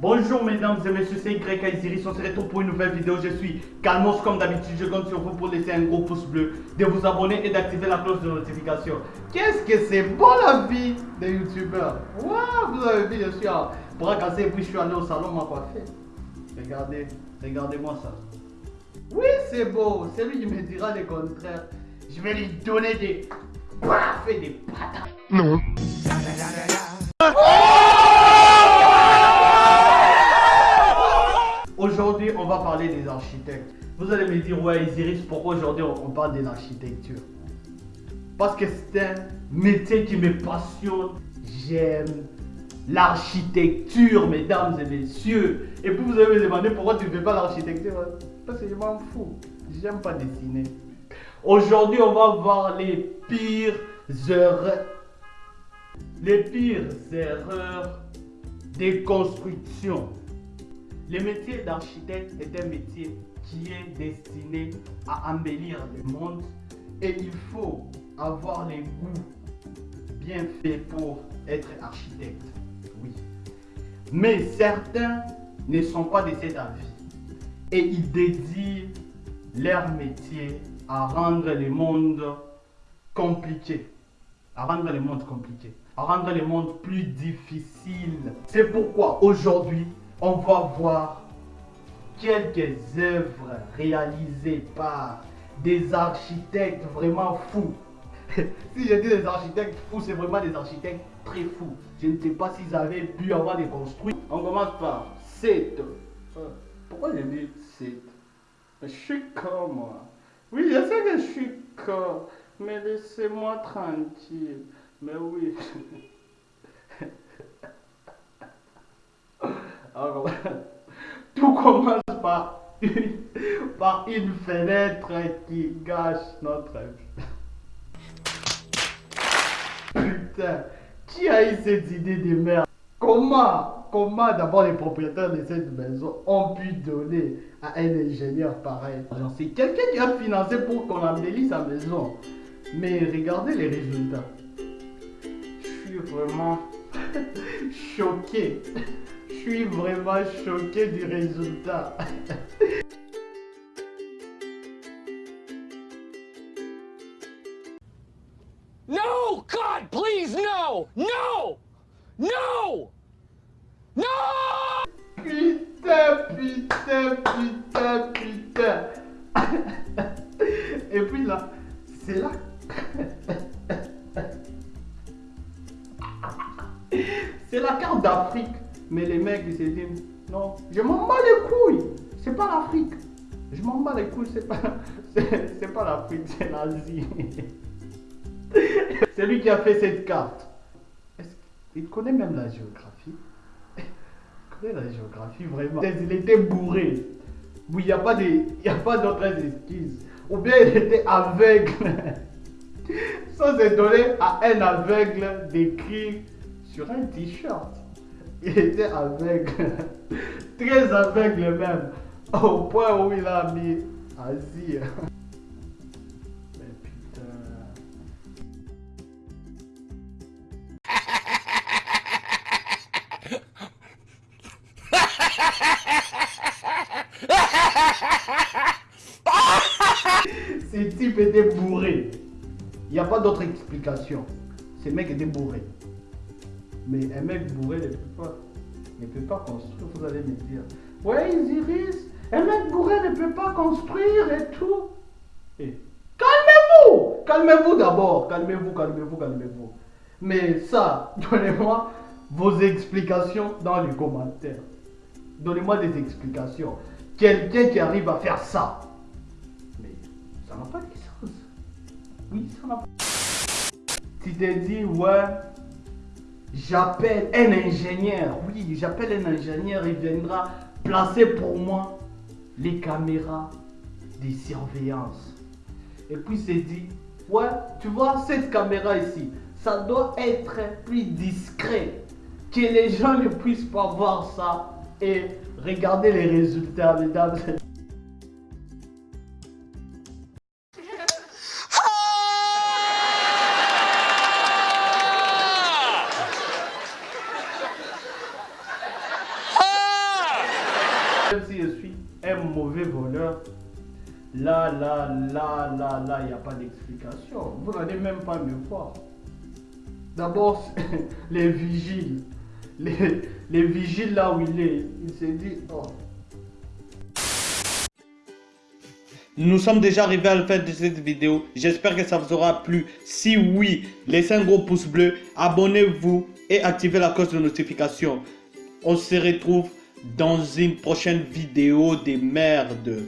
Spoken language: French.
Bonjour mesdames et messieurs, c'est Y Isiris, on se retrouve pour une nouvelle vidéo. Je suis Calmos comme d'habitude, je compte sur vous pour laisser un gros pouce bleu, de vous abonner et d'activer la cloche de notification. Qu'est-ce que c'est bon la vie des youtubeurs? Waouh, vous avez vu, je suis à bras cassé et puis je suis allé au salon m'a coiffé. Regardez, regardez-moi ça. Oui, c'est beau, c'est lui qui me dira le contraire. Je vais lui donner des paf et des patates. Non. On va parler des architectes. Vous allez me dire, ouais, Isiris, pourquoi aujourd'hui on parle de l'architecture Parce que c'est un métier qui me passionne. J'aime l'architecture, mesdames et messieurs. Et puis vous allez me demander pourquoi tu ne fais pas l'architecture? Parce que je m'en fous. J'aime pas dessiner. Aujourd'hui, on va voir les pires erreurs. Les pires erreurs des constructions. Le métier d'architecte est un métier qui est destiné à embellir le monde et il faut avoir les goûts bien faits pour être architecte. Oui. Mais certains ne sont pas de cet avis et ils dédient leur métier à rendre le monde compliqué. À rendre le monde compliqué. À rendre le monde plus difficile. C'est pourquoi aujourd'hui, on va voir quelques œuvres réalisées par des architectes vraiment fous. si je dis des architectes fous, c'est vraiment des architectes très fous. Je ne sais pas s'ils avaient pu avoir des construits. On commence par 7. Euh, pourquoi je dis 7 Je suis comme moi. Oui, je sais que je suis con, mais laissez-moi tranquille. Mais oui. Tout commence par une, par une fenêtre qui gâche notre vie. Putain, qui a eu cette idée de merde? Comment, comment d'abord les propriétaires de cette maison ont pu donner à un ingénieur pareil? C'est quelqu'un qui a financé pour qu'on embellisse sa maison. Mais regardez les résultats. Je suis vraiment choqué. Je suis vraiment choqué du résultat. No! God, please, no! No! No! No! Putain, putain, putain, putain. Et puis là, c'est là. C'est la carte d'Afrique. Mais les mecs, ils se disent, non, je m'en bats les couilles. C'est pas l'Afrique. Je m'en bats les couilles, c'est pas, pas l'Afrique, c'est l'Asie. c'est lui qui a fait cette carte. Il connaît même la géographie? Il connaît la géographie vraiment. Il était bourré. Oui, il n'y a pas d'autres excuses. Ou bien il était aveugle. Ça, c'est donné à un aveugle d'écrire sur un t-shirt. Il était aveugle. Très aveugle même. Au point où il a mis Asie. Ces types étaient bourrés. Il n'y a pas d'autre explication. Ces mecs étaient bourrés. Mais un mec bourré ne peut pas, ne peut pas construire, vous allez me dire. Ouais, Iris, un mec bourré ne peut pas construire et tout. Calmez-vous Calmez-vous d'abord. Calmez-vous, calmez-vous, calmez-vous. Mais ça, donnez-moi vos explications dans les commentaires. Donnez-moi des explications. Quelqu'un qui arrive à faire ça. Mais ça n'a pas de sens. Oui, ça n'a pas Tu t'es dit, ouais, j'appelle un ingénieur. Oui, j'appelle un ingénieur, il viendra placer pour moi les caméras de surveillance. Et puis c'est dit, ouais, tu vois cette caméra ici, ça doit être plus discret, que les gens ne puissent pas voir ça et regarder les résultats. Si je suis un mauvais voleur, là, là, là, là, là, il n'y a pas d'explication. Vous n'allez même pas me voir. D'abord, les vigiles. Les, les vigiles là où il est, il s'est dit, oh, Nous sommes déjà arrivés à la fin de cette vidéo. J'espère que ça vous aura plu. Si oui, laissez un gros pouce bleu, abonnez-vous et activez la cloche de notification. On se retrouve dans une prochaine vidéo des merdes.